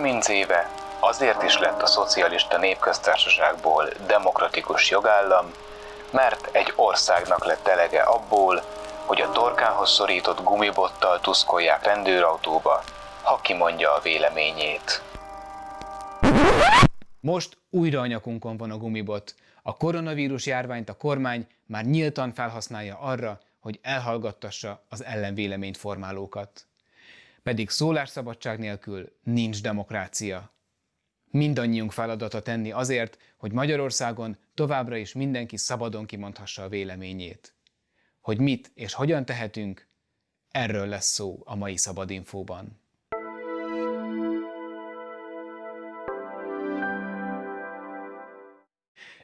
30 éve azért is lett a szocialista népköztársaságból demokratikus jogállam, mert egy országnak lett elege abból, hogy a torkához szorított gumibottal tuszkolják rendőrautóba, ha kimondja a véleményét. Most újra a nyakunkon van a gumibot. A koronavírus járványt a kormány már nyíltan felhasználja arra, hogy elhallgattassa az ellenvéleményt formálókat. Pedig szólásszabadság nélkül nincs demokrácia. Mindannyiunk feladata tenni azért, hogy Magyarországon továbbra is mindenki szabadon kimondhassa a véleményét. Hogy mit és hogyan tehetünk, erről lesz szó a mai Szabadinfóban.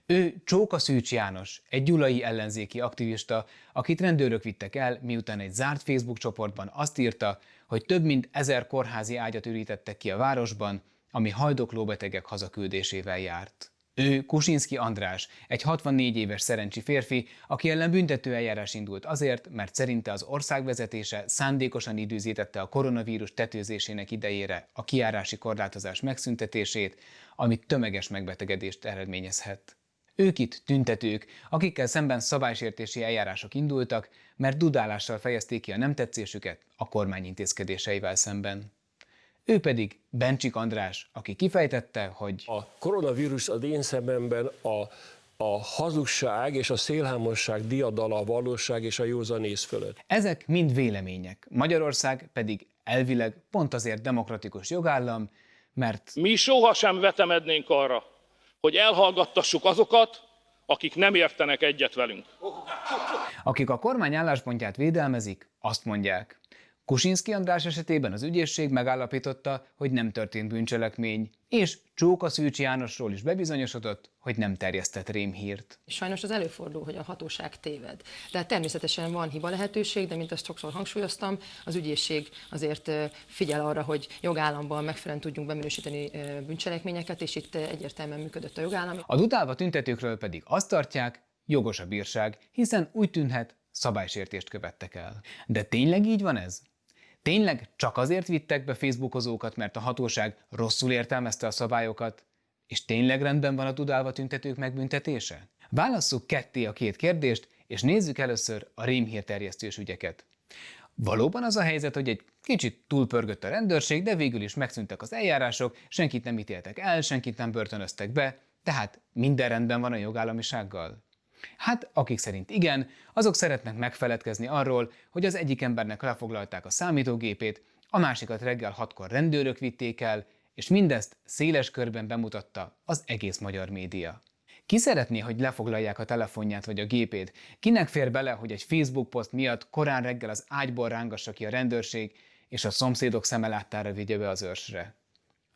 Ő Csóka Szűcs János, egy gyulai ellenzéki aktivista, akit rendőrök vittek el, miután egy zárt Facebook csoportban azt írta, hogy több mint ezer kórházi ágyat ürítettek ki a városban, ami hajdokló betegek hazaküldésével járt. Ő Kusinski András, egy 64 éves szerencsi férfi, aki ellen büntető eljárás indult azért, mert szerinte az ország vezetése szándékosan időzítette a koronavírus tetőzésének idejére a kiárási korlátozás megszüntetését, ami tömeges megbetegedést eredményezhet. Ők itt tüntetők, akikkel szemben szabálysértési eljárások indultak, mert dudálással fejezték ki a nem tetszésüket a kormány intézkedéseivel szemben. Ő pedig Bencsik András, aki kifejtette, hogy a koronavírus az én szememben a, a hazugság és a szélhámosság diadala a valóság és a józanész fölött. Ezek mind vélemények, Magyarország pedig elvileg pont azért demokratikus jogállam, mert mi sohasem vetemednénk arra, hogy elhallgattassuk azokat, akik nem értenek egyet velünk. Akik a kormány álláspontját védelmezik, azt mondják, Kusinski András esetében az ügyészség megállapította, hogy nem történt bűncselekmény, és Csóka Szűcs Jánosról is bebizonyosodott, hogy nem terjesztett rémhírt. Sajnos az előfordul, hogy a hatóság téved. Tehát természetesen van hiba lehetőség, de mint azt sokszor hangsúlyoztam, az ügyészség azért figyel arra, hogy jogállamban megfelelően tudjunk beminősíteni bűncselekményeket, és itt egyértelműen működött a jogállam. A dutálva tüntetőkről pedig azt tartják, jogos a bírság, hiszen úgy tűnhet, szabálysértést követtek el. De tényleg így van ez? Tényleg csak azért vittek be Facebookozókat, mert a hatóság rosszul értelmezte a szabályokat? És tényleg rendben van a tudálva tüntetők megbüntetése? Válasszuk ketté a két kérdést, és nézzük először a rémhírterjesztős ügyeket. Valóban az a helyzet, hogy egy kicsit túlpörgött a rendőrség, de végül is megszűntek az eljárások, senkit nem ítéltek el, senkit nem börtönöztek be, tehát minden rendben van a jogállamisággal. Hát, akik szerint igen, azok szeretnek megfeledkezni arról, hogy az egyik embernek lefoglalták a számítógépét, a másikat reggel hatkor rendőrök vitték el, és mindezt széles körben bemutatta az egész magyar média. Ki szeretné, hogy lefoglalják a telefonját vagy a gépét? Kinek fér bele, hogy egy Facebook poszt miatt korán reggel az ágyból rángassa ki a rendőrség, és a szomszédok szeme láttára vigye be az őrsre?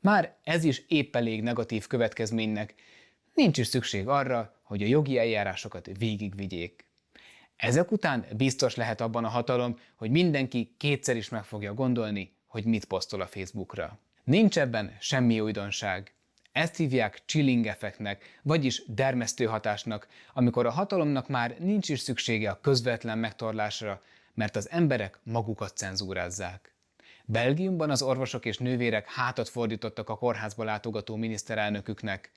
Már ez is épp elég negatív következménynek, nincs is szükség arra, hogy a jogi eljárásokat végigvigyék. Ezek után biztos lehet abban a hatalom, hogy mindenki kétszer is meg fogja gondolni, hogy mit posztol a Facebookra. Nincs ebben semmi újdonság. Ezt hívják chilling effektnek, vagyis dermesztő hatásnak, amikor a hatalomnak már nincs is szüksége a közvetlen megtorlásra, mert az emberek magukat cenzúrázzák. Belgiumban az orvosok és nővérek hátat fordítottak a kórházba látogató miniszterelnöküknek,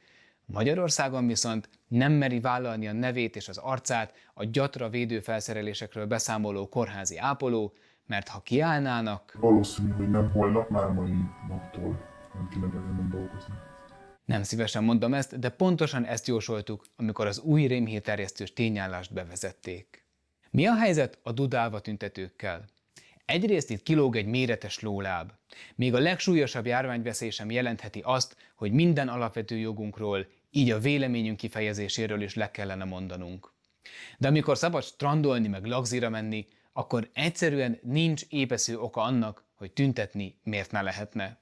Magyarországon viszont nem meri vállalni a nevét és az arcát a gyatra védőfelszerelésekről beszámoló kórházi ápoló, mert ha kiállnának... Valószínű, hogy nem holnap, már mai naptól nem kéne ezen dolgozni. Nem szívesen mondom ezt, de pontosan ezt jósoltuk, amikor az új rémhírterjesztős tényállást bevezették. Mi a helyzet a dudálva tüntetőkkel? Egyrészt itt kilóg egy méretes lóláb. Még a legsúlyosabb járványveszély sem jelentheti azt, hogy minden alapvető jogunkról, így a véleményünk kifejezéséről is le kellene mondanunk. De amikor szabad strandolni meg lagzira menni, akkor egyszerűen nincs épesző oka annak, hogy tüntetni miért ne lehetne.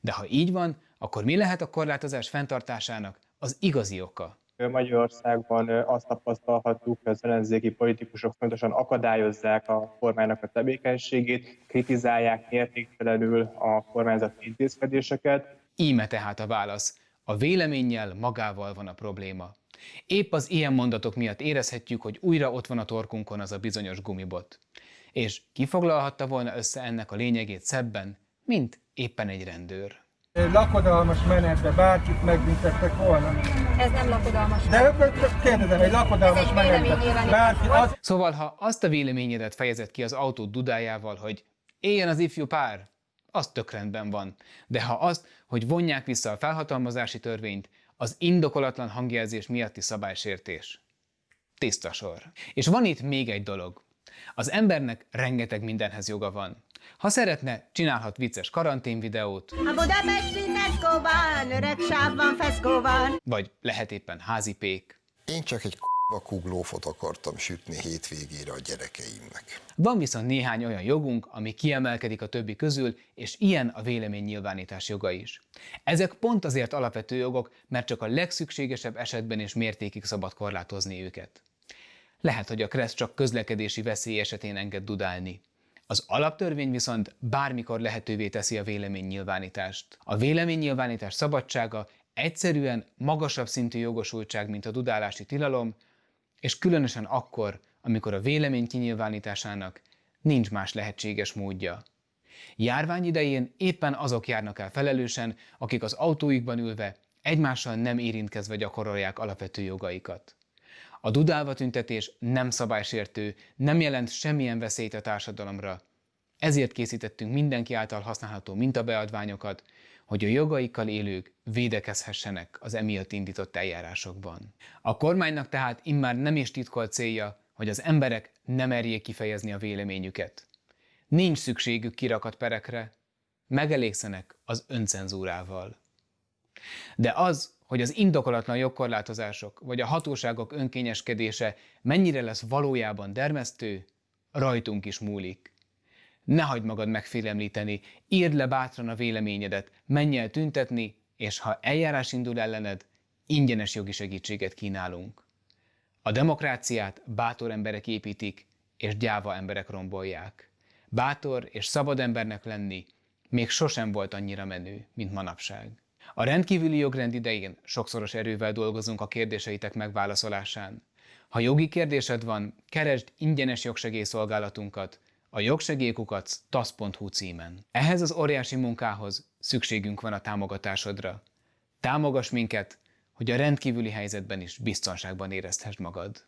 De ha így van, akkor mi lehet a korlátozás fenntartásának az igazi oka? Magyarországban azt tapasztalhatjuk, hogy az ellenzéki politikusok fontosan akadályozzák a kormánynak a tevékenységét, kritizálják értéktelenül a kormányzati intézkedéseket. Íme tehát a válasz. A véleménnyel magával van a probléma. Épp az ilyen mondatok miatt érezhetjük, hogy újra ott van a torkunkon az a bizonyos gumibot. És kifoglalhatta volna össze ennek a lényegét szebben, mint éppen egy rendőr. Lakodalmas menetbe bárkit megbüntettek volna. Ez nem lakodalmas. De kérdezem, egy lakodalmas egy menetbe bárki az Szóval, ha azt a véleményedet fejezed ki az autó dudájával, hogy éljen az ifjú pár, az tök rendben van. De ha azt, hogy vonják vissza a felhatalmazási törvényt, az indokolatlan hangjelzés miatti szabálysértés. Tiszta sor. És van itt még egy dolog. Az embernek rengeteg mindenhez joga van. Ha szeretne, csinálhat vicces karanténvideót, A budapesti Tesco-ban, öreg sávban, feszkóban. vagy lehet éppen házipék. Én csak egy k***a kuglófot akartam sütni hétvégére a gyerekeimnek. Van viszont néhány olyan jogunk, ami kiemelkedik a többi közül, és ilyen a véleménynyilvánítás joga is. Ezek pont azért alapvető jogok, mert csak a legszükségesebb esetben és mértékig szabad korlátozni őket. Lehet, hogy a KRESZ csak közlekedési veszély esetén enged dudálni. Az alaptörvény viszont bármikor lehetővé teszi a véleménynyilvánítást. A véleménynyilvánítás szabadsága egyszerűen magasabb szintű jogosultság, mint a dudálási tilalom, és különösen akkor, amikor a vélemény kinyilvánításának nincs más lehetséges módja. Járvány idején éppen azok járnak el felelősen, akik az autóikban ülve egymással nem érintkezve gyakorolják alapvető jogaikat. A dudálva tüntetés nem szabálysértő, nem jelent semmilyen veszélyt a társadalomra. Ezért készítettünk mindenki által használható mintabeadványokat, hogy a jogaikkal élők védekezhessenek az emiatt indított eljárásokban. A kormánynak tehát immár nem is titkolt célja, hogy az emberek nem merjék kifejezni a véleményüket. Nincs szükségük kirakat perekre, megelégszenek az öncenzúrával. De az, hogy az indokolatlan jogkorlátozások vagy a hatóságok önkényeskedése mennyire lesz valójában dermesztő, rajtunk is múlik. Ne hagyd magad megfélemlíteni, írd le bátran a véleményedet, menj el tüntetni, és ha eljárás indul ellened, ingyenes jogi segítséget kínálunk. A demokráciát bátor emberek építik, és gyáva emberek rombolják. Bátor és szabad embernek lenni még sosem volt annyira menő, mint manapság. A rendkívüli jogrend idején sokszoros erővel dolgozunk a kérdéseitek megválaszolásán. Ha jogi kérdésed van, keresd ingyenes jogsegélyszolgálatunkat a jogsegélykukac tasz.hu címen. Ehhez az óriási munkához szükségünk van a támogatásodra. Támogass minket, hogy a rendkívüli helyzetben is biztonságban érezhessd magad.